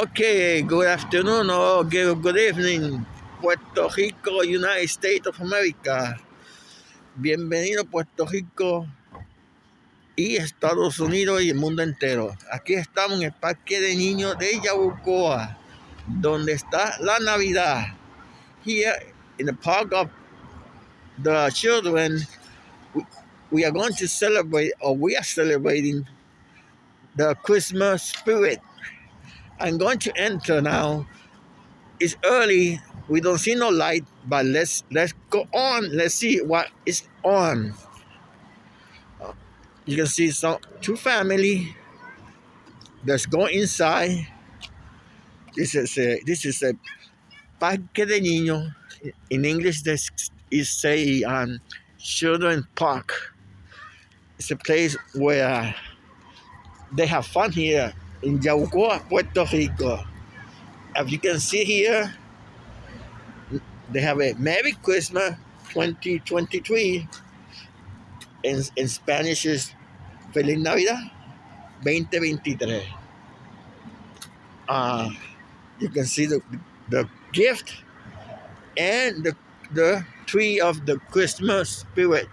Okay, good afternoon or good, evening, Puerto Rico, United States of America. Bienvenido Puerto Rico y Estados Unidos y el mundo entero. Aquí estamos en el Parque de Niños de Yabucoa, donde está la Navidad. Here in the park of the children, we are going to celebrate, or we are celebrating, the Christmas spirit. I'm going to enter now. It's early. We don't see no light, but let's let's go on. Let's see what is on. You can see some two family. Let's go inside. This is a this is a parque de niños. In English, this is say um, children park. It's a place where they have fun here in Yabucoa, Puerto Rico. As you can see here, they have a Merry Christmas 2023. In, in Spanish is Feliz Navidad 2023. Uh, you can see the, the gift and the, the tree of the Christmas spirit.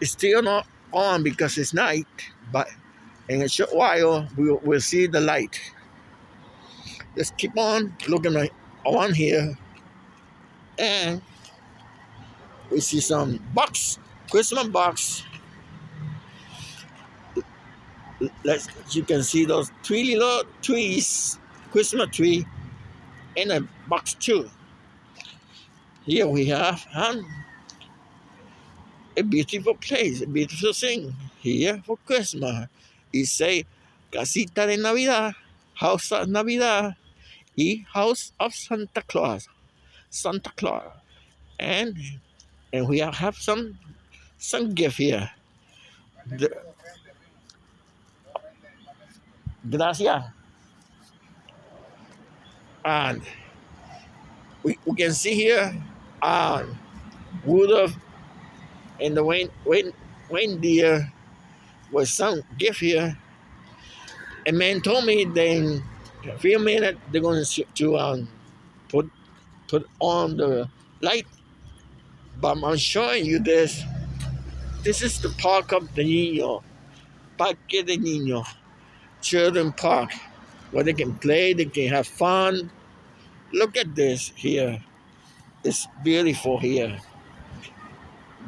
It's still not on because it's night, but in a short while, we'll, see the light. Let's keep on looking on here. And we see some box, Christmas box. Let's, you can see those three little trees, Christmas tree, in a box too. Here we have um, a beautiful place, a beautiful thing here for Christmas. Y say Casita de Navidad, House of Navidad, y House of Santa Claus, Santa Claus. And and we have some some gift here. The, gracias. And we, we can see here uh, wood of and the rain, rain, reindeer was some gift here. A man told me that in a few minutes they're going to, to um, put put on the light. But I'm showing you this. This is the park of the Niño, Parque de Niño, children park, where they can play, they can have fun. Look at this here. It's beautiful here.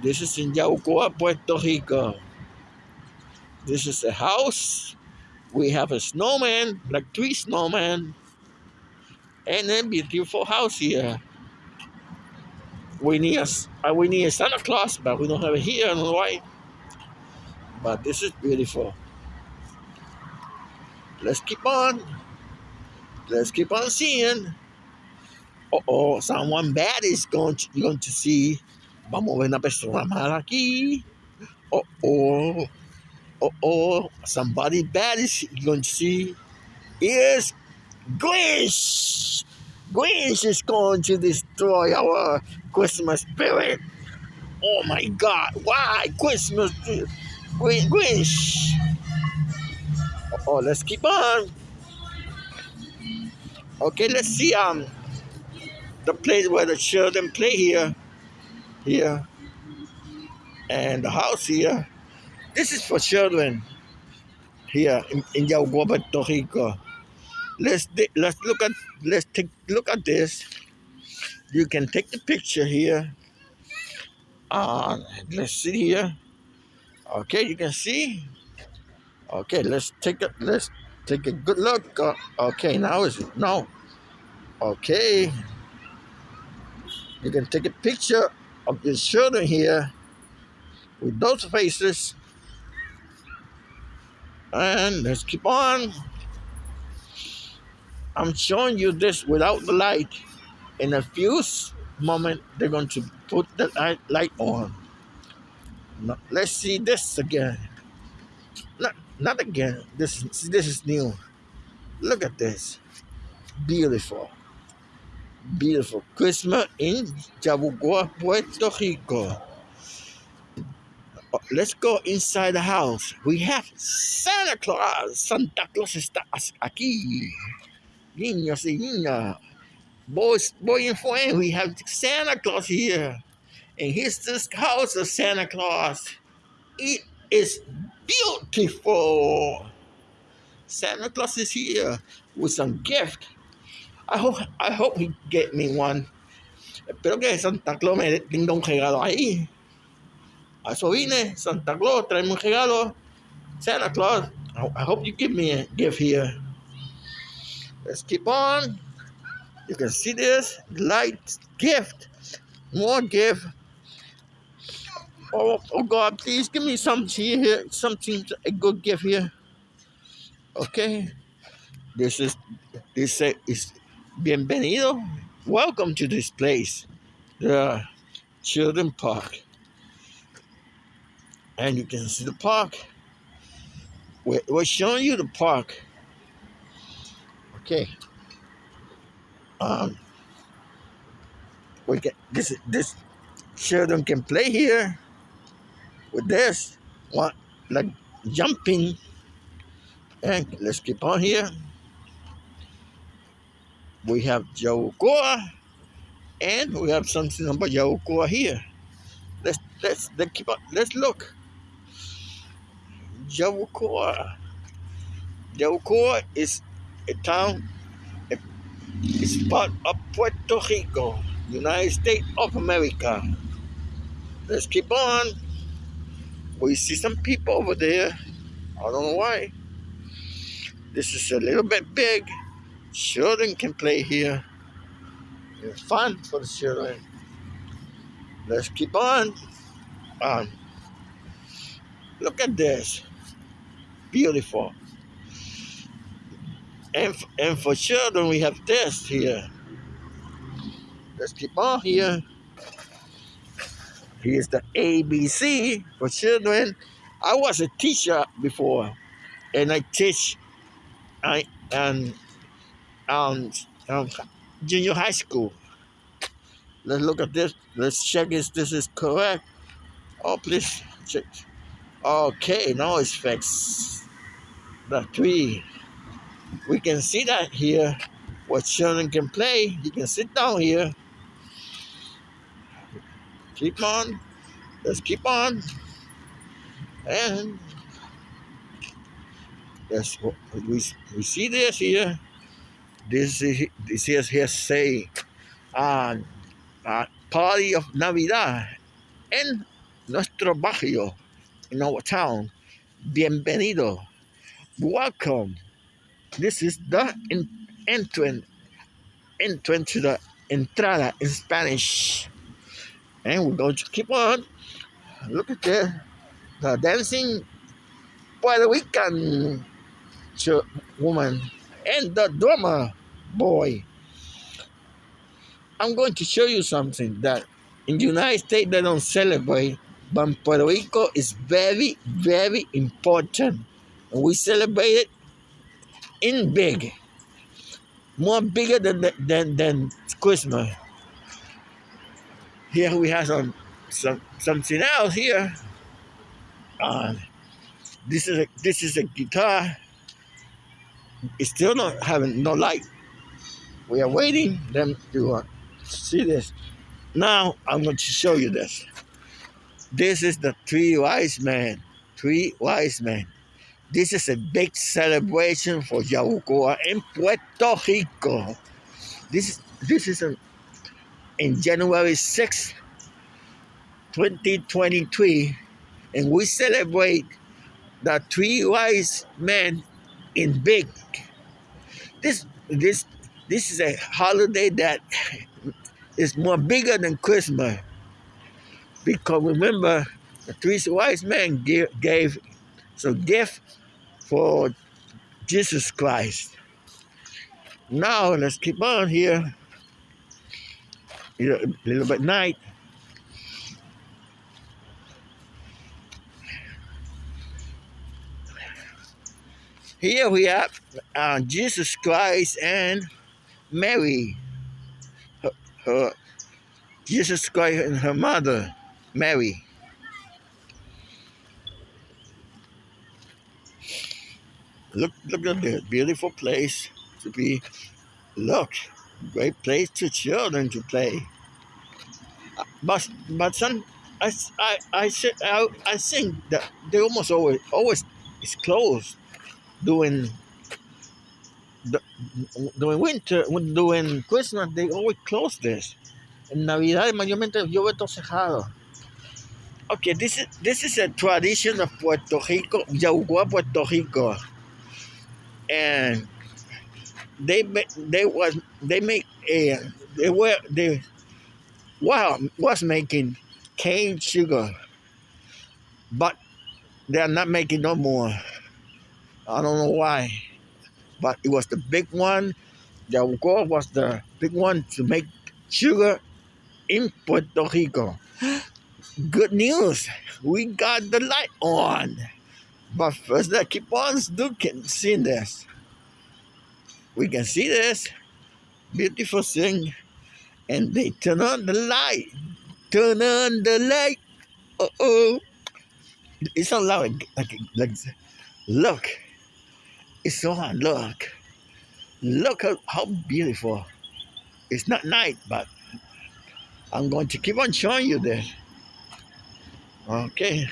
This is in Yabucoa, Puerto Rico. This is a house. We have a snowman, like three snowmen, and a beautiful house here. We need a, uh, we need a Santa Claus, but we don't have it here in Hawaii. But this is beautiful. Let's keep on. Let's keep on seeing. Uh oh, someone bad is going to, going to see. Vamos a ver una persona mala aquí. Uh oh oh, somebody bad is going to see is Grinch. Grinch is going to destroy our Christmas spirit. Oh my God! Why Christmas? Grinch. Oh, let's keep on. Okay, let's see um the place where the children play here, here, and the house here. This is for children here in, in Yabucoa, Puerto Rico. Let's let's look at let's take look at this. You can take the picture here. Uh, let's see here. Okay, you can see. Okay, let's take a let's take a good look. Uh, okay, now is it no. Okay, you can take a picture of your children here with those faces and let's keep on. I'm showing you this without the light. In a few moment, they're going to put the light, light on. Now, let's see this again. Not, not again. This, this is new. Look at this. Beautiful. Beautiful. Christmas in Yabucoa, Puerto Rico. Let's go inside the house. We have Santa Claus. Santa Claus está aquí. Niños y niñas. Boys, boy and friend, we have Santa Claus here. And here's this house of Santa Claus. It is beautiful. Santa Claus is here with some gift. I hope, I hope he get me one. Espero que Santa Claus me tenga un regalo ahí. A eso vine, Santa Claus, traeme un regalo. Santa Claus, I hope you give me a gift here. Let's keep on. You can see this light gift, more gift. Oh, oh God, please give me something here, something, a good gift here. Okay, this is, this is, bienvenido. Welcome to this place, the children park. And you can see the park. We're, we're showing you the park. Okay. Um, we can this this children can play here with this one like jumping and let's keep on here we have Yabucoa and we have something about Yabucoa here let's let's let's keep on let's look Yabucoa Yabucoa is a town it's part of Puerto Rico, United States of America. Let's keep on. We see some people over there. I don't know why. This is a little bit big. Children can play here. It's fun for the children. Let's keep on. Um, look at this. Beautiful. And, and for children, we have this here. Let's keep on here. Here's the ABC for children. I was a teacher before, and I teach I and um, um, junior high school. Let's look at this. Let's check if this is correct. Oh, please check. Okay, now it's fixed. The three we can see that here. What children can play you can sit down here. Keep on. Let's keep on. And that's what we, we see this here. This is this is here say uh, uh, party of navidad en nuestro barrio in our town. Bienvenido welcome this is the entrance, entrance to the entrada in Spanish. And we're going to keep on. Look at the, the dancing Puerto Rican woman and the drummer boy. I'm going to show you something that in the United States they don't celebrate, but Puerto Rico is very, very important. We celebrate it in big, more bigger than than than Christmas. Here we have some some something else here. Uh, this is a this is a guitar. It's still not having no light. We are waiting them to uh, see this. Now I'm going to show you this. This is the three wise men. Three wise men. This is a big celebration for Yabucoa in Puerto Rico. This, this is a, in January 6, 2023, and we celebrate the three wise men in big. This, this, this is a holiday that is more bigger than Christmas. Because remember, the three wise men gave, gave some gift for Jesus Christ. Now let's keep on here. A little bit night. Here we have uh, Jesus Christ and Mary. Her, her, Jesus Christ and her mother, Mary. Look, look at this beautiful place to be. Look, great place to children to play. But but some I I I I, I think that they almost always always is closed during the, during winter during Christmas they always close this. En Navidad mayormente yo veo todo cerrado. Okay, this is this is a tradition of Puerto Rico, Yabucoa, Puerto Rico, and they they was they make a they were they wow was making cane sugar, but they are not making no more. I don't know why, but it was the big one. Yabucoa was the big one to make sugar in Puerto Rico. Good news, we got the light on. But first, let's keep on looking, seeing this. We can see this beautiful thing, and they turn on the light. Turn on the light. Uh oh. It's so loud. Like, like, look. It's so hot. Look. Look how, how beautiful. It's not night, but I'm going to keep on showing you this. Okay.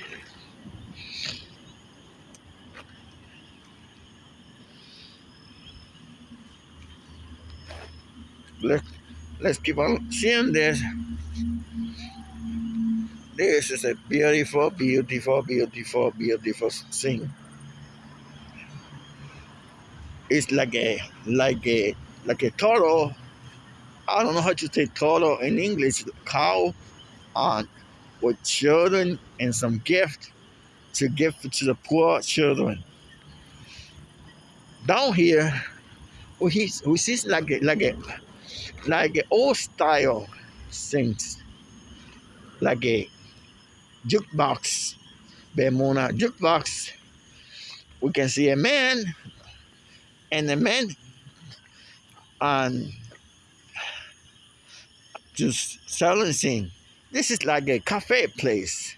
Let's, let's keep on seeing this. This is a beautiful, beautiful, beautiful, beautiful thing. It's like a like a like a toro. I don't know how to say toro in English. Cow on with children and some gift to give to the poor children. Down here, we we see like a, like a like a old style things, like a jukebox, Bemona jukebox. We can see a man, and the man on just things this is like a cafe place.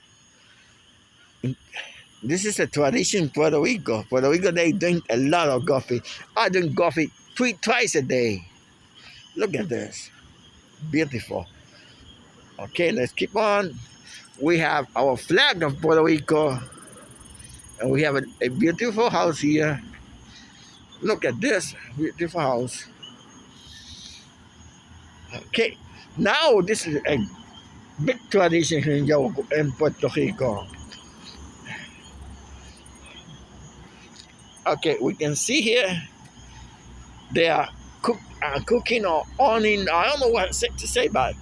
This is a tradition Puerto Rico. Puerto Rico, they drink a lot of coffee. I drink coffee three twice a day. Look at this. Beautiful. Okay, let's keep on. We have our flag of Puerto Rico. And we have a, a beautiful house here. Look at this beautiful house. Okay, now this is a big tradition in, in Puerto Rico. Okay, we can see here cook, uh, cooking or owning, I don't know what to say about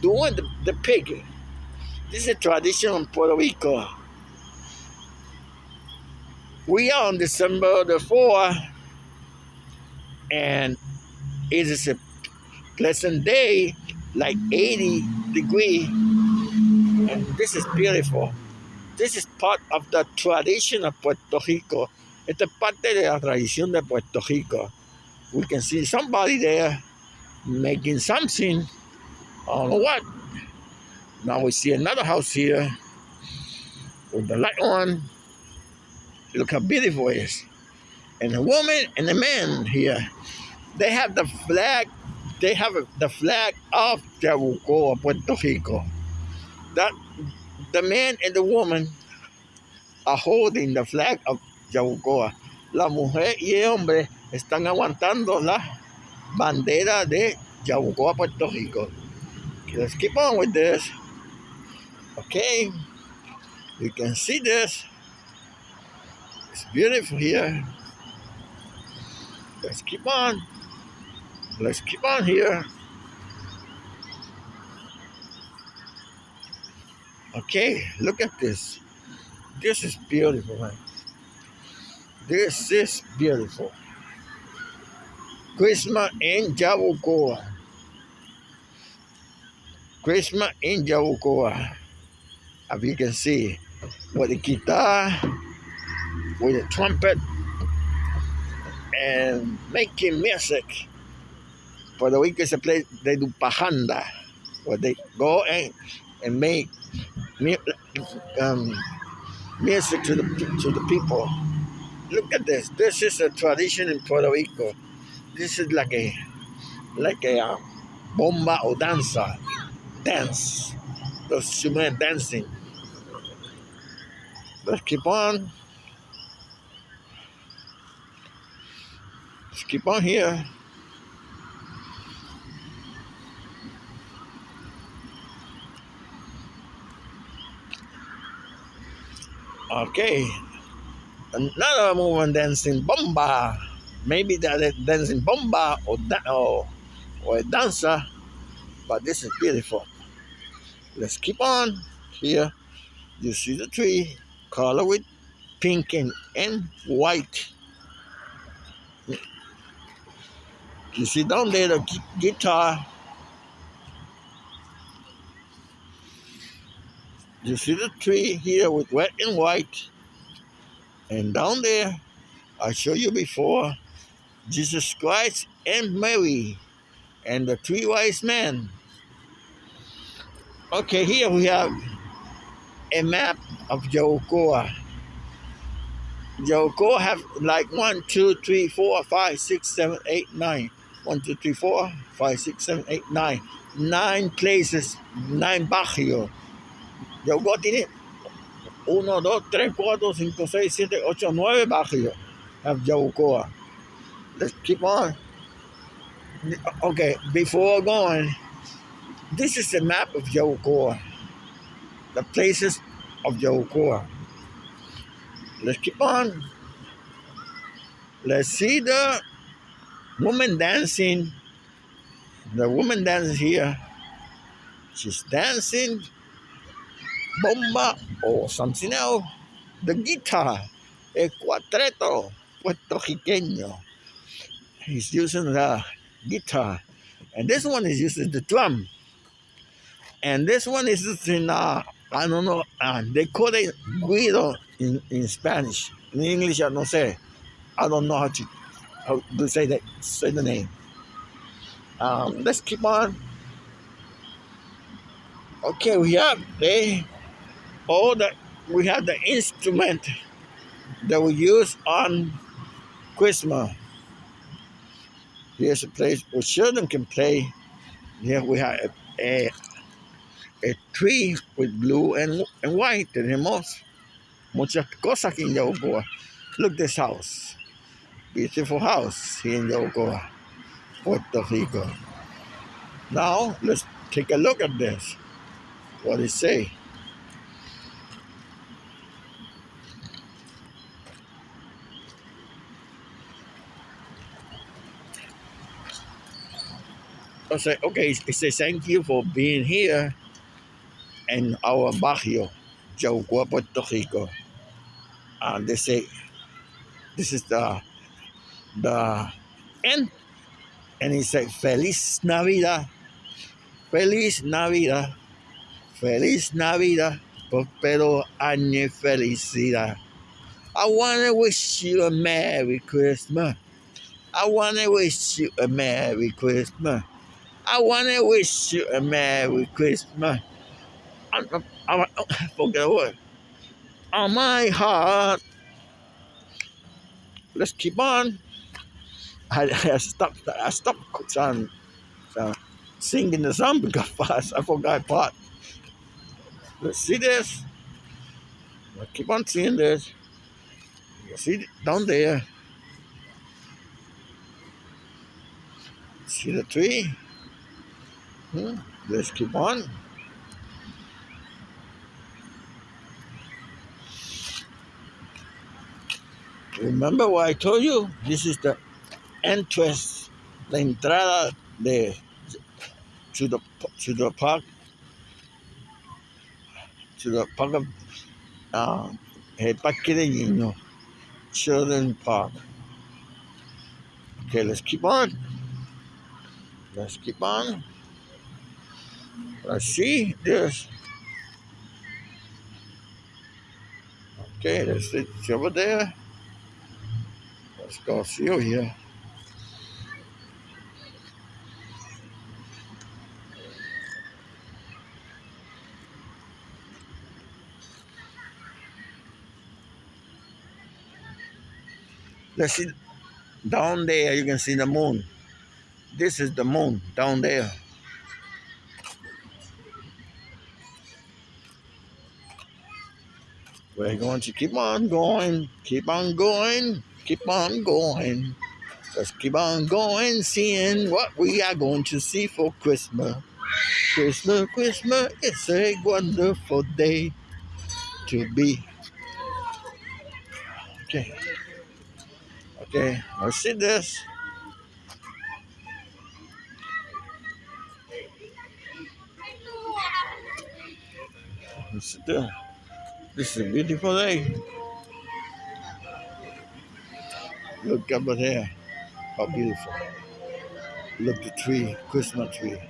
doing the, the pig. This is a tradition in Puerto Rico. We are on December the 4th, and it is a pleasant day, like 80 degree. And this is beautiful. This is part of the tradition of Puerto Rico. Esta es parte de la tradición de Puerto Rico. We can see somebody there making something. I don't know what. Now we see another house here with the light on. Look how beautiful it is. And the woman and the man here, they have the flag they have the flag of Yabucoa, Puerto Rico. That the man and the woman are holding the flag of Yabucoa. La mujer y el hombre están aguantando la bandera de Yabucoa, Puerto Rico. Let's keep on with this. Okay, you can see this. It's beautiful here. Let's keep on. Let's keep on here. Okay, look at this. This is beautiful, man. This is beautiful. Christmas in Yabucoa. Christmas in Yabucoa. As you can see, with the guitar, with the trumpet, and making music. For the week is a place they do parranda, where they go and, and make um, music to the to the people. Look at this. This is a tradition in Puerto Rico. This is like a like a uh, bomba or danza dance. Those men dancing. Let's keep on. Let's keep on here. Okay. Another movement dancing bomba. Maybe that dancing bomba or, da- or, or a dancer, but this is beautiful. Let's keep on here. You see the tree, color with pink and, and white. You see down there the guitar. You see the tree here with red and white. And down there, I showed you before, Jesus Christ and Mary and the three wise men. Okay, here we have a map of Yabucoa. Yabucoa have like one, two, three, four, five, six, seven, eight, nine. One, two, three, four, five, six, seven, eight, nine. Nine places, nine barrios. Yabucoa tiene uno, dos, tres, cuatro, cinco, seis, siete, ocho, nueve barrios of Yabucoa. Let's keep on. Okay, before going, this is the map of Yabucoa. The places of Yabucoa. Let's keep on. Let's see the woman dancing. The woman dances here. She's dancing bomba or something else. The guitar, el cuatreto puertorriqueño. He's using the guitar. And this one is using the drum. And this one is using, uh, I don't know, uh, they call it güiro in, in Spanish. In English, I don't say. I don't know how to, how to say that, say the name. Um, let's keep on. Okay, we have the all the we have the instrument that we use on Christmas. Here's a place where children can play. Here we have a, a, a tree with blue and, and white. Tenemos muchas cosas aquí en. Look this house. Beautiful house here in Yabucoa, Puerto Rico. Now let's take a look at this. What it say? I say, okay, it says thank you for being here in our barrio, Yabucoa, Puerto Rico. And uh, they say, this is the the end. And he said, Feliz Navidad, Feliz Navidad, Feliz Navidad, prospero año felicidad. I want to wish you a Merry Christmas. I want to wish you a Merry Christmas. I want to wish you a Merry Christmas. I, I, I forget the word. On my heart. Let's keep on. I, I stopped. I stopped um, uh, singing the song because fast. I forgot part. Let's see this. Let's keep on seeing this. You see down there. See the tree? Hmm? Let's keep on. Remember what I told you? This is the entrance, la entrada de to the to the park to the park of uh, el parque de niños, children park. Okay, let's keep on. Let's keep on. Let's see this. Okay, let's see over there. Let's go see over here. Let's see down there. You can see the moon. This is the moon down there. We're going to keep on going, keep on going, keep on going. Let's keep on going, seeing what we are going to see for Christmas. Christmas, Christmas, it's a wonderful day to be. Okay. Okay, let's see this. Let's see this. This is a beautiful day. Look over there. How beautiful. Look at the tree, Christmas tree.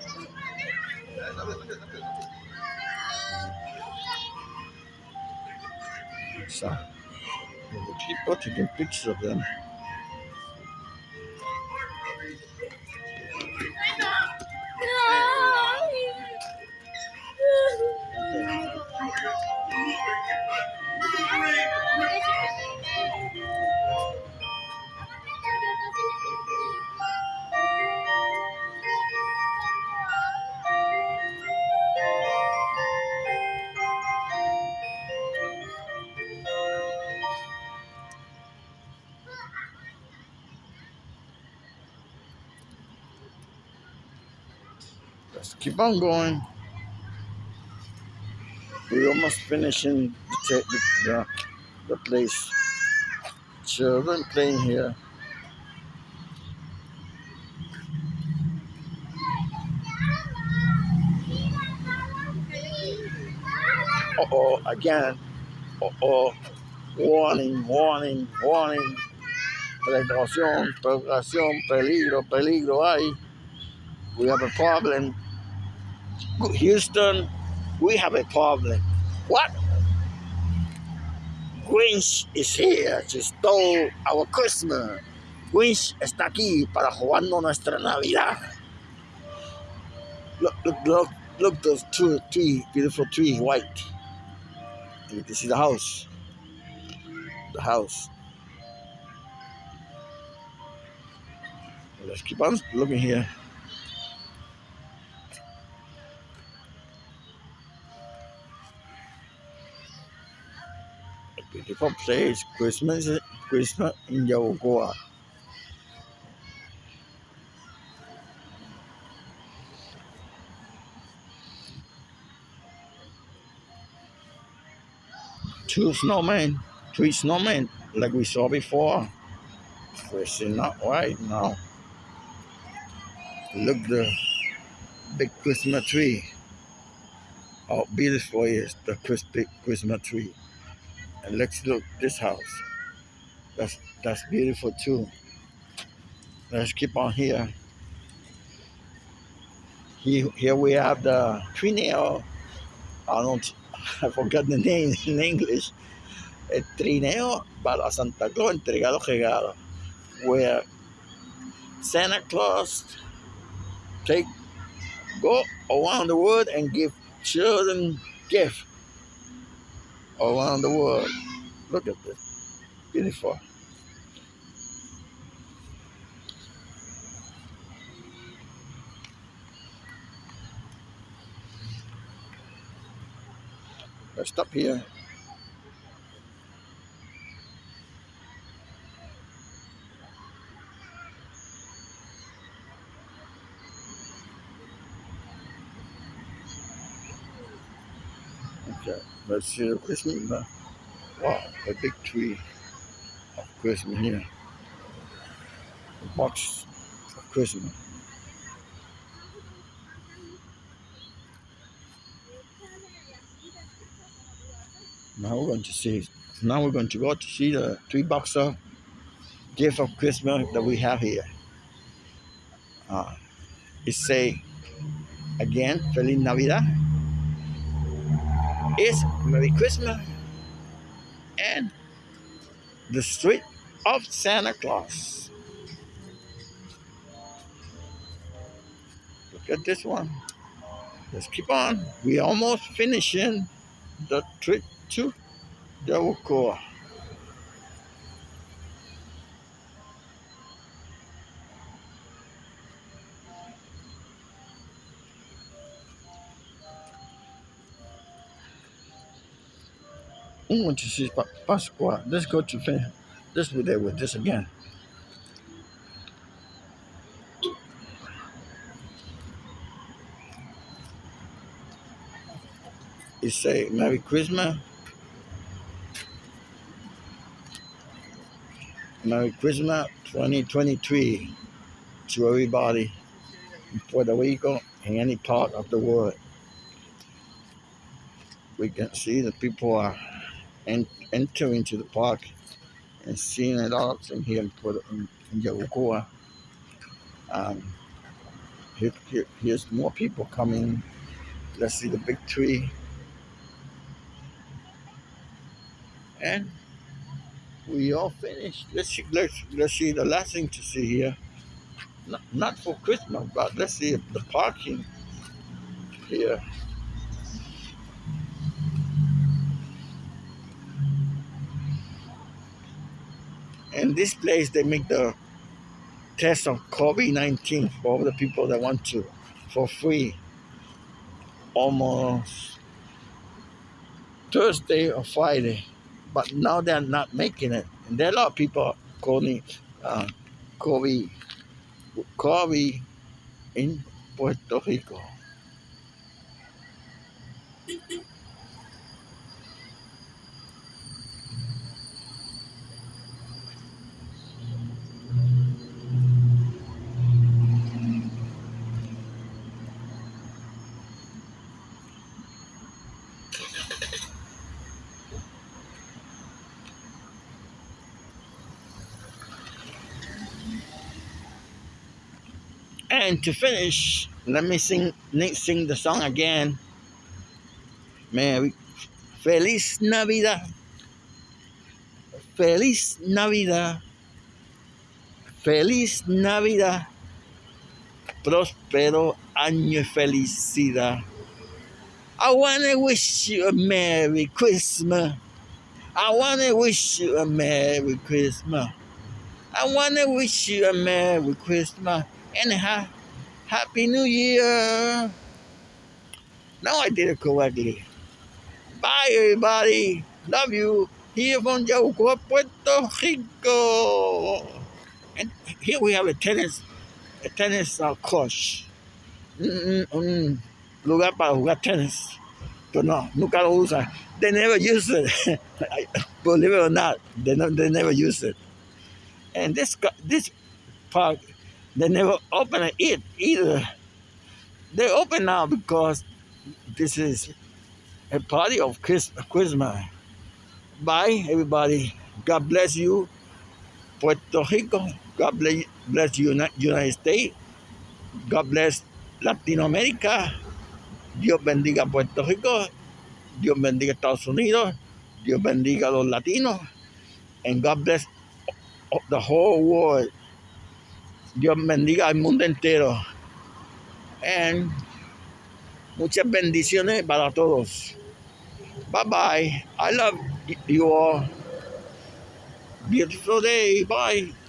So, the people taking pictures of them. Let's keep on going. We're almost finishing the, the, the place. Children playing here. Uh oh, again. Uh oh. Warning, warning, warning. Precaución, precaución, peligro, peligro hay. We have a problem. Houston, we have a problem. What? Grinch is here to steal our Christmas. Grinch está aquí para robarnos nuestra Navidad. Look, look, look, look, those two, three beautiful trees, white. And you can see the house. The house. Let's keep on looking here. Beautiful place, Christmas, Christmas in Yabucoa. Two snowmen, three snowmen, like we saw before. We're still not right now. Look the big Christmas tree. How beautiful is the Christmas tree. And let's look this house. That's that's beautiful too. Let's keep on here. Here, here we have the trineo. I don't I forgot the name in English. El trineo para Santa Claus entregado los regalos. Where Santa Claus take go around the world and give children gifts around the world. Look at this. Beautiful. Let's stop here. See the Christmas. Uh, wow, a big tree of Christmas here. A box of Christmas. Now we're going to see. Now we're going to go to see the three box of gift of Christmas that we have here. Uh, it say again, Feliz Navidad is Merry Christmas and the street of Santa Claus. Look at this one. Let's keep on. We almost finishing the trip to Yabucoa. I'm going to see Pasqua. Let's go to finish. Let's be there with this again. It say Merry Christmas. Merry Christmas 2023 to everybody in Puerto Rico and any part of the world. We can see the people are en- entering to the park and seeing it all in here in, Puerto, in, in Yabucoa. Um, here, here, here's more people coming. Let's see the big tree. And we all finished. Let's see, let's, let's see the last thing to see here. Not, not for Christmas, but let's see the parking here. And this place, they make the test of COVID-19 for all the people that want to for free. Almost Thursday or Friday. But now they're not making it. And there are a lot of people calling uh, COVID, COVID in Puerto Rico. And to finish, let me sing sing the song again. Merry Feliz Navidad. Feliz Navidad. Feliz Navidad. Próspero año felicidad. I wanna wish you a Merry Christmas. I wanna wish you a Merry Christmas. I wanna wish you a Merry Christmas and a Happy New Year. Now I did it correctly. Bye, everybody. Love you. Here from Yabucoa, Puerto Rico. And here we have a tennis, a tennis uh, course. Mm, mm, lugar para jugar tennis. Pero no, nunca lo usan. They never use it. Believe it or not, they, no, they never use it. And this this park, they never open it either. They open now because this is a party of Christmas. Bye, everybody. God bless you, Puerto Rico. God bless, you, United States. God bless Latinoamérica. Dios bendiga Puerto Rico. Dios bendiga Estados Unidos. Dios bendiga los latinos. And God bless the whole world. Dios bendiga al mundo entero. And muchas bendiciones para todos. Bye bye. I love you all. Beautiful day. Bye.